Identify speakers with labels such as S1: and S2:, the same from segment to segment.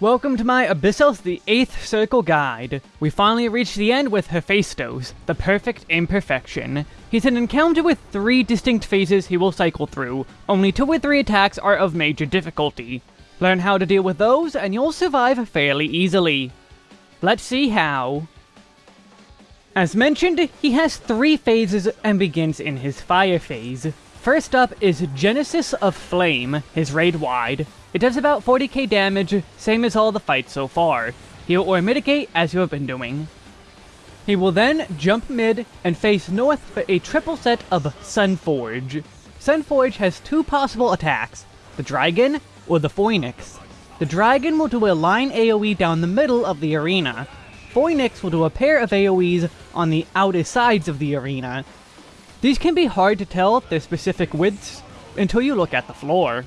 S1: Welcome to my Abyssos the 8th Circle guide. We finally reached the end with Hephaestus, the perfect imperfection. He's an encounter with three distinct phases he will cycle through. Only two or three attacks are of major difficulty. Learn how to deal with those, and you'll survive fairly easily. Let's see how. As mentioned, he has three phases and begins in his fire phase. First up is Genesis of Flame, his raid wide. It does about 40k damage, same as all the fights so far. Heal or mitigate as you have been doing. He will then jump mid and face north for a triple set of Sunforge. Sunforge has two possible attacks, the Dragon or the Phoenix. The Dragon will do a line AoE down the middle of the arena. Phoenix will do a pair of AoEs on the outer sides of the arena. These can be hard to tell their specific widths until you look at the floor.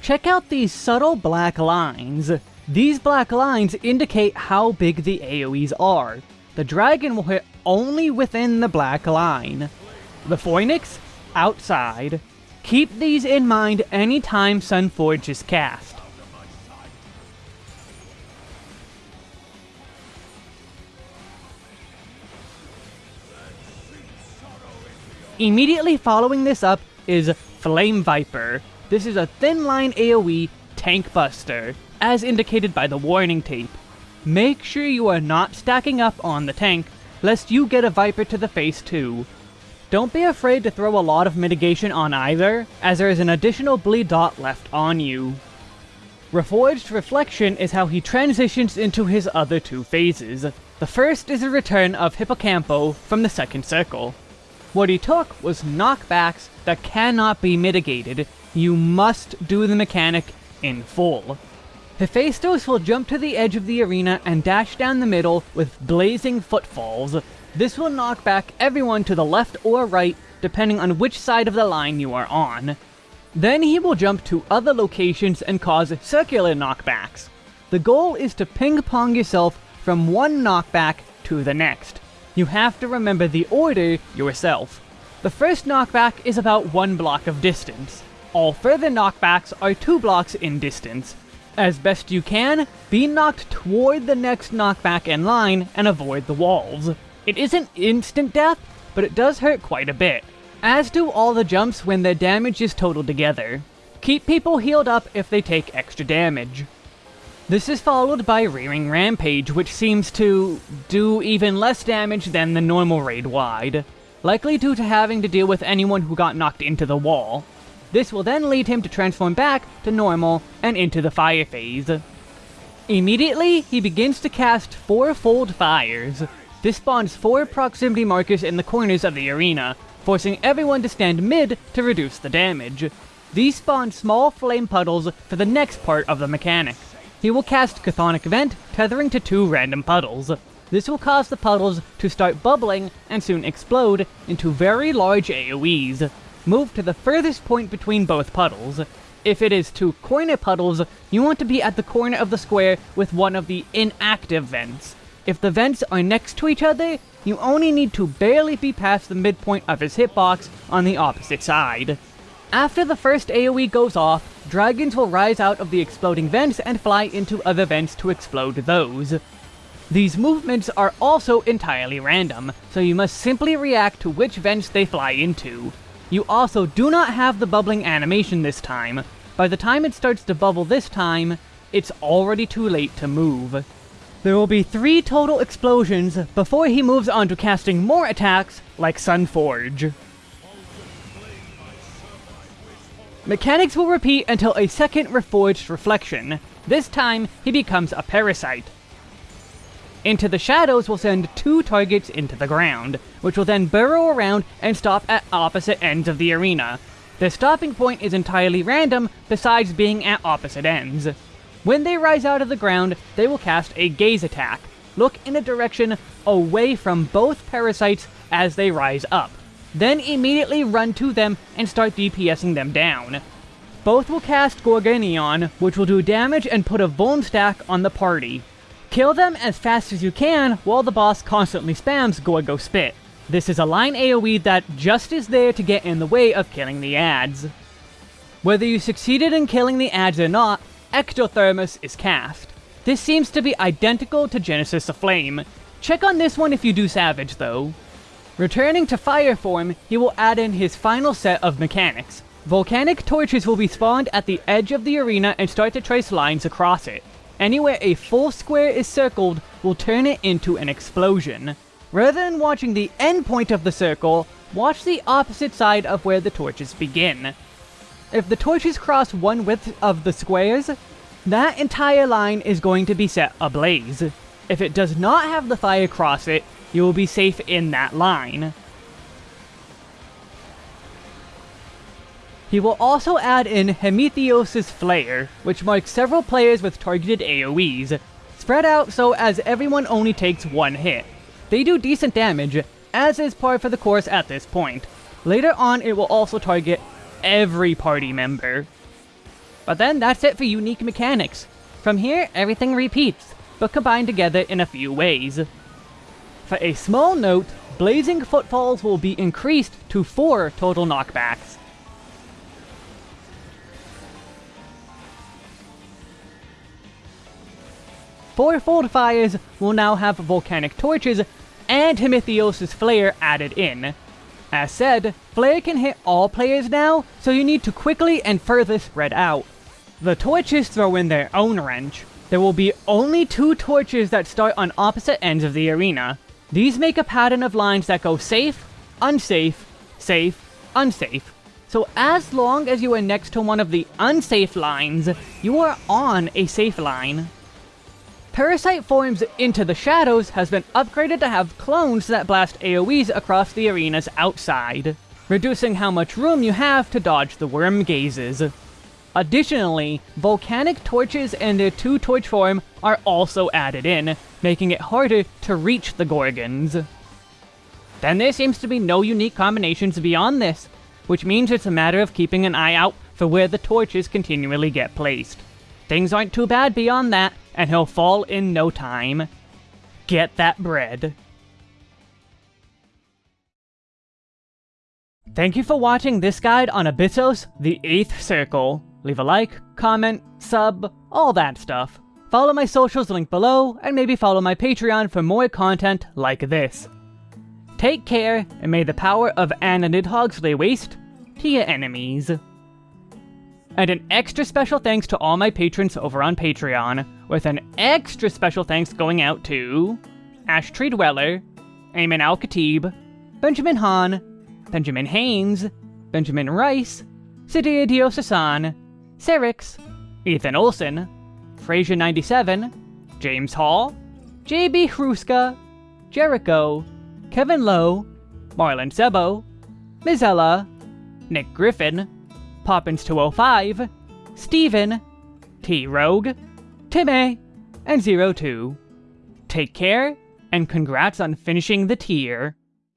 S1: Check out these subtle black lines. These black lines indicate how big the AoEs are. The dragon will hit only within the black line. The Phoenix, outside. Keep these in mind anytime Sunforge is cast. Immediately following this up is Flame Viper, this is a thin line AoE tank buster, as indicated by the warning tape. Make sure you are not stacking up on the tank, lest you get a Viper to the face too. Don't be afraid to throw a lot of mitigation on either, as there is an additional bleed dot left on you. Reforged Reflection is how he transitions into his other two phases. The first is a return of Hippocampo from the second circle. What he took was knockbacks that cannot be mitigated. You must do the mechanic in full. Hephaestus will jump to the edge of the arena and dash down the middle with blazing footfalls. This will knock back everyone to the left or right, depending on which side of the line you are on. Then he will jump to other locations and cause circular knockbacks. The goal is to ping-pong yourself from one knockback to the next. You have to remember the order yourself. The first knockback is about one block of distance. All further knockbacks are two blocks in distance. As best you can, be knocked toward the next knockback in line and avoid the walls. It isn't instant death, but it does hurt quite a bit, as do all the jumps when their damage is totaled together. Keep people healed up if they take extra damage. This is followed by Rearing Rampage, which seems to do even less damage than the normal raid wide, likely due to having to deal with anyone who got knocked into the wall. This will then lead him to transform back to normal and into the fire phase. Immediately, he begins to cast four-fold fires. This spawns four proximity markers in the corners of the arena, forcing everyone to stand mid to reduce the damage. These spawn small flame puddles for the next part of the mechanic. He will cast Chthonic Vent, tethering to two random puddles. This will cause the puddles to start bubbling and soon explode into very large AoEs. Move to the furthest point between both puddles. If it is two corner puddles, you want to be at the corner of the square with one of the inactive vents. If the vents are next to each other, you only need to barely be past the midpoint of his hitbox on the opposite side. After the first AoE goes off, dragons will rise out of the exploding vents and fly into other vents to explode those. These movements are also entirely random, so you must simply react to which vents they fly into. You also do not have the bubbling animation this time. By the time it starts to bubble this time, it's already too late to move. There will be three total explosions before he moves on to casting more attacks like Sunforge. Mechanics will repeat until a second Reforged Reflection. This time, he becomes a Parasite. Into the Shadows will send two targets into the ground, which will then burrow around and stop at opposite ends of the arena. The stopping point is entirely random, besides being at opposite ends. When they rise out of the ground, they will cast a Gaze attack. Look in a direction away from both parasites as they rise up then immediately run to them and start DPSing them down. Both will cast Gorgoneion, which will do damage and put a Vuln stack on the party. Kill them as fast as you can while the boss constantly spams Gorgo Spit. This is a line AoE that just is there to get in the way of killing the ads. Whether you succeeded in killing the ads or not, Ectothermos is cast. This seems to be identical to Genesis of Flame. Check on this one if you do Savage though. Returning to Fire form, he will add in his final set of mechanics. Volcanic torches will be spawned at the edge of the arena and start to trace lines across it. Anywhere a full square is circled will turn it into an explosion. Rather than watching the end point of the circle, watch the opposite side of where the torches begin. If the torches cross one width of the squares, that entire line is going to be set ablaze. If it does not have the fire cross it, you will be safe in that line. He will also add in Hemitheos' Flare, which marks several players with targeted AoEs, spread out so as everyone only takes one hit. They do decent damage, as is par for the course at this point. Later on it will also target every party member. But then that's it for unique mechanics. From here, everything repeats, but combined together in a few ways. For a small note, Blazing Footfalls will be increased to 4 total knockbacks. Fourfold Fires will now have Volcanic Torches and Hemitheos' Flare added in. As said, Flare can hit all players now, so you need to quickly and further spread out. The torches throw in their own wrench. There will be only two torches that start on opposite ends of the arena. These make a pattern of lines that go safe, unsafe, safe, unsafe. So as long as you are next to one of the unsafe lines, you are on a safe line. Parasite Forms Into the Shadows has been upgraded to have clones that blast AoEs across the arena's outside, reducing how much room you have to dodge the worm gazes. Additionally, volcanic torches and their two torch form are also added in, making it harder to reach the Gorgons. Then there seems to be no unique combinations beyond this, which means it's a matter of keeping an eye out for where the torches continually get placed. Things aren't too bad beyond that, and he'll fall in no time. Get that bread. Thank you for watching this guide on Abyssos, the 8th Circle. Leave a like, comment, sub, all that stuff. Follow my socials linked below, and maybe follow my Patreon for more content like this. Take care, and may the power of Anna Nidhogg's lay waste to your enemies. And an extra special thanks to all my patrons over on Patreon, with an extra special thanks going out to Ash Tree Dweller, Ayman Al Khatib, Benjamin Hahn, Benjamin Haynes, Benjamin Rice, Sidia Diosasan, Serix, Ethan Olson, Fraser97, James Hall, JB Hruska, Jericho, Kevin Lowe, Marlon Sebo, Mizella, Nick Griffin, Poppins205, Steven, T-Rogue, Timmy, and Zero Two. Take care, and congrats on finishing the tier.